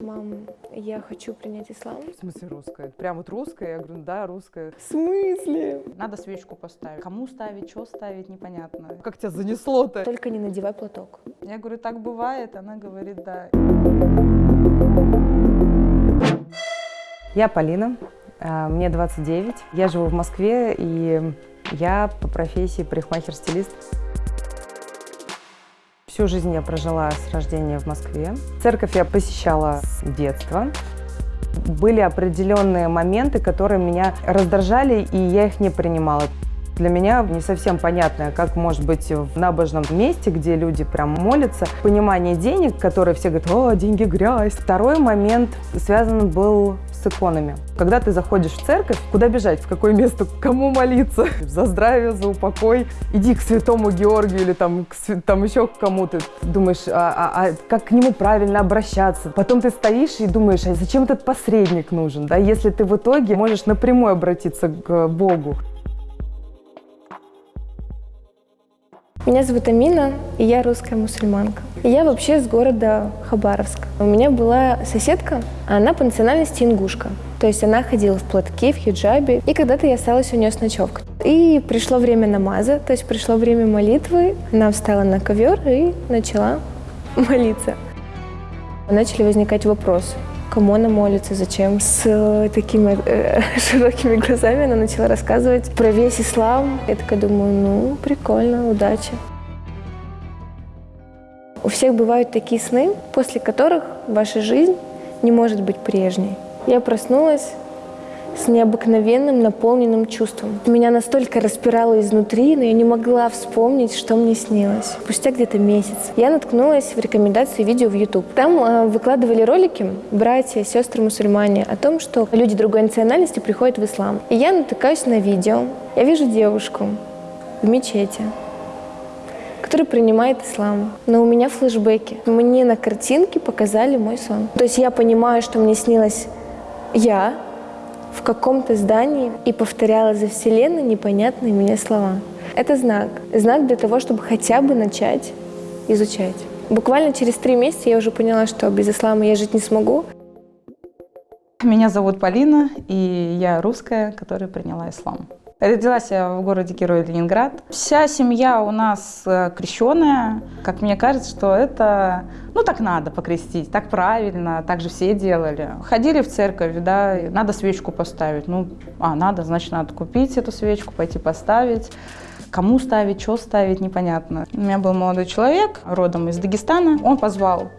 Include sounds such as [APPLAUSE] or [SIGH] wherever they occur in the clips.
Мам, я хочу принять ислам. В смысле русская? Прям вот русская? Я говорю, да, русская. В смысле? Надо свечку поставить. Кому ставить, что ставить, непонятно. Как тебя занесло-то? Только не надевай платок. Я говорю, так бывает. Она говорит, да. Я Полина, а, мне 29. Я живу в Москве, и я по профессии парикмахер-стилист. Всю жизнь я прожила с рождения в Москве. Церковь я посещала с детства. Были определенные моменты, которые меня раздражали, и я их не принимала. Для меня не совсем понятно, как может быть в набожном месте, где люди прям молятся, понимание денег, которые все говорят, о, деньги грязь. Второй момент связан был с иконами. Когда ты заходишь в церковь, куда бежать, в какое место, кому молиться? [LAUGHS] За здравие, за упокой. Иди к святому Георгию или там, к, там еще к кому-то. Думаешь, а, а, а как к нему правильно обращаться? Потом ты стоишь и думаешь, а зачем этот посредник нужен? Да? Если ты в итоге можешь напрямую обратиться к Богу. Меня зовут Амина, и я русская мусульманка. Я вообще с города Хабаровск. У меня была соседка, она по национальности ингушка. То есть она ходила в платке, в хиджабе. И когда-то я осталась у нее с ночевкой. И пришло время намаза, то есть пришло время молитвы. Она встала на ковер и начала [LAUGHS] молиться. Начали возникать вопросы кому она молится, зачем. С э, такими э, [LAUGHS] широкими глазами она начала рассказывать про весь ислам. Я такая думаю, ну, прикольно, удачи. У всех бывают такие сны, после которых ваша жизнь не может быть прежней. Я проснулась с необыкновенным наполненным чувством. Меня настолько распирало изнутри, но я не могла вспомнить, что мне снилось. Спустя где-то месяц я наткнулась в рекомендации видео в YouTube. Там э, выкладывали ролики братья, сестры мусульмане о том, что люди другой национальности приходят в ислам. И я натыкаюсь на видео. Я вижу девушку в мечети, которая принимает ислам. Но у меня флешбеки. Мне на картинке показали мой сон. То есть я понимаю, что мне снилось я, в каком-то здании и повторяла за Вселенной непонятные мне слова. Это знак. Знак для того, чтобы хотя бы начать изучать. Буквально через три месяца я уже поняла, что без ислама я жить не смогу. Меня зовут Полина, и я русская, которая приняла ислам. Родилась я в городе Герой Ленинград. Вся семья у нас э, крещенная. Как мне кажется, что это, ну так надо покрестить, так правильно, так же все делали. Ходили в церковь, да, надо свечку поставить. Ну, а, надо, значит, надо купить эту свечку, пойти поставить. Кому ставить, что ставить, непонятно. У меня был молодой человек, родом из Дагестана. Он позвал,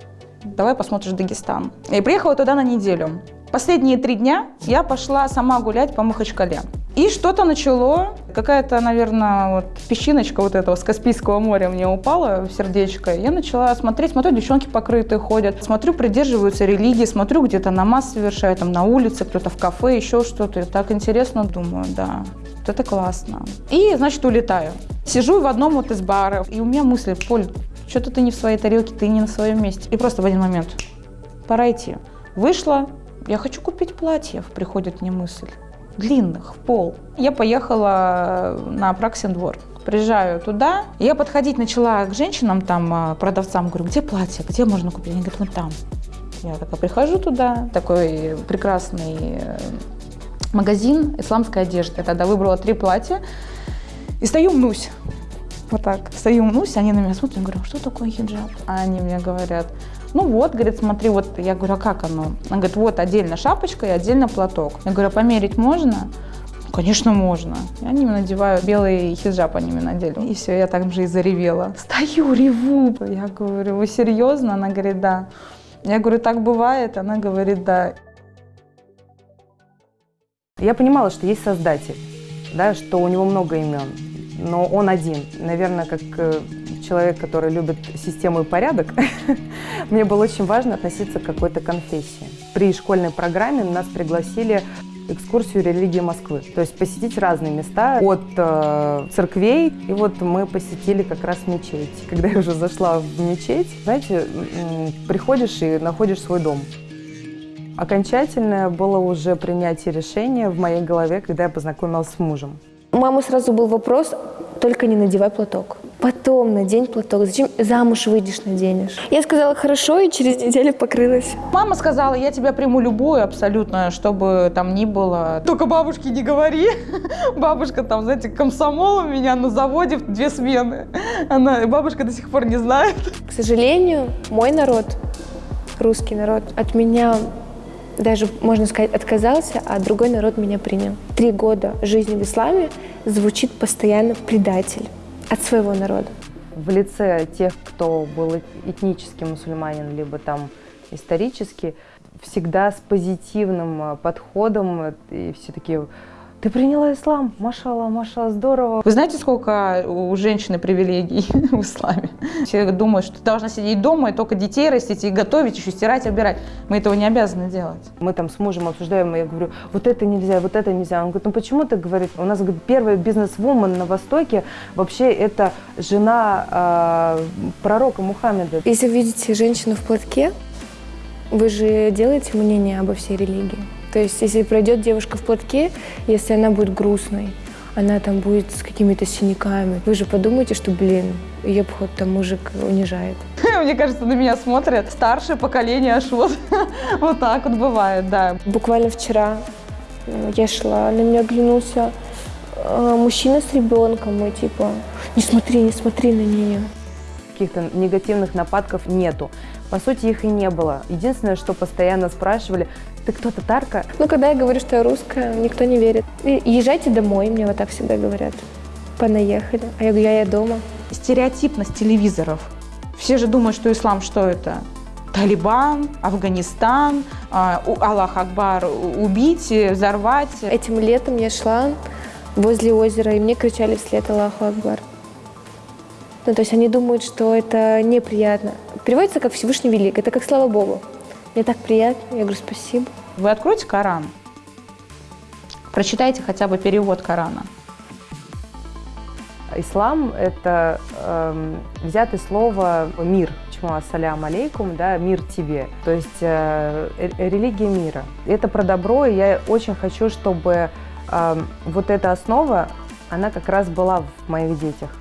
давай посмотришь Дагестан. И приехала туда на неделю. Последние три дня я пошла сама гулять по Махачкале. И что-то начало, какая-то, наверное, вот песчиночка вот этого с Каспийского моря мне упала в сердечко. Я начала смотреть, смотрю, девчонки покрытые ходят, смотрю, придерживаются религии, смотрю, где-то намаз совершают, там на улице, кто-то в кафе, еще что-то. Так интересно, думаю, да, вот это классно. И, значит, улетаю. Сижу в одном вот из баров, и у меня мысли, Поль, что-то ты не в своей тарелке, ты не на своем месте. И просто в один момент, пора идти. Вышла, я хочу купить платье, приходит мне мысль. Длинных, в пол. Я поехала на Апраксин двор. Приезжаю туда, я подходить начала к женщинам, там, а, продавцам, говорю, где платье, где можно купить? Они говорят, вот там. Я такая прихожу туда, такой прекрасный э, магазин исламской одежды. Я тогда выбрала три платья и стою мнусь. Вот так. Стою мнусь, они на меня смотрят, я говорю, «А что такое хиджаб? А они мне говорят, ну вот, говорит, смотри, вот, я говорю, а как оно? Она говорит, вот отдельно шапочка и отдельно платок. Я говорю, а померить можно? Конечно, можно. Я не надеваю белый хиджаб, они мне надели. И все, я так же и заревела. Стою, реву. Я говорю, вы серьезно? Она говорит, да. Я говорю, так бывает? Она говорит, да. Я понимала, что есть Создатель, да, что у него много имен, но он один. Наверное, как э, человек, который любит систему и порядок, [LAUGHS] мне было очень важно относиться к какой-то конфессии. При школьной программе нас пригласили экскурсию религии Москвы. То есть посетить разные места от э, церквей. И вот мы посетили как раз мечеть. Когда я уже зашла в мечеть, знаете, приходишь и находишь свой дом. Окончательное было уже принятие решения в моей голове, когда я познакомилась с мужем. У мамы сразу был вопрос, только не надевай платок. Потом надень платок. Зачем замуж выйдешь, наденешь? Я сказала хорошо, и через неделю покрылась. Мама сказала, я тебя приму любую абсолютно, чтобы там ни было. Только бабушке не говори. [LAUGHS] Бабушка там, знаете, комсомол у меня на заводе в две смены. Она, бабушка до сих пор не знает. К сожалению, мой народ, русский народ, от меня даже, можно сказать, отказался, а другой народ меня принял. Три года жизни в исламе звучит постоянно предатель от своего народа. В лице тех, кто был этнический мусульманин, либо там исторически, всегда с позитивным э, подходом, э, и все такие ты приняла ислам, машала, маша, здорово. Вы знаете, сколько у женщины привилегий [LAUGHS] в исламе? Все думают, что ты должна сидеть дома и только детей растить, и готовить, еще стирать, убирать. Мы этого не обязаны делать. Мы там с мужем обсуждаем, и я говорю, вот это нельзя, вот это нельзя. Он говорит, ну почему ты говоришь? У нас говорит, первая бизнес-вумен на Востоке вообще это жена э, пророка Мухаммеда. Если вы видите женщину в платке, вы же делаете мнение обо всей религии. То есть, если пройдет девушка в платке, если она будет грустной, она там будет с какими-то синяками, вы же подумаете, что, блин, ее обход там мужик унижает. [LAUGHS] Мне кажется, на меня смотрят старшее поколение аж вот, [LAUGHS] вот так вот бывает, да. Буквально вчера э, я шла, на меня оглянулся э, мужчина с ребенком, и типа, не смотри, не смотри на нее. Каких-то негативных нападков нету. По сути, их и не было. Единственное, что постоянно спрашивали, ты кто, татарка? Ну, когда я говорю, что я русская, никто не верит. Езжайте домой, мне вот так всегда говорят. Понаехали. А я говорю, я, я дома. Стереотипность телевизоров. Все же думают, что ислам что это? Талибан, Афганистан, а, Аллах Акбар, убить, взорвать. Этим летом я шла возле озера, и мне кричали вслед Аллаху Акбар. Ну, то есть они думают, что это неприятно. Переводится как Всевышний Велик, это как слава Богу. Мне так приятно, я говорю спасибо. Вы откройте Коран, прочитайте хотя бы перевод Корана. Ислам – это э, взятое слово «мир», почему «ассалям алейкум», да, «мир тебе», то есть э, религия мира. Это про добро, и я очень хочу, чтобы э, вот эта основа, она как раз была в моих детях.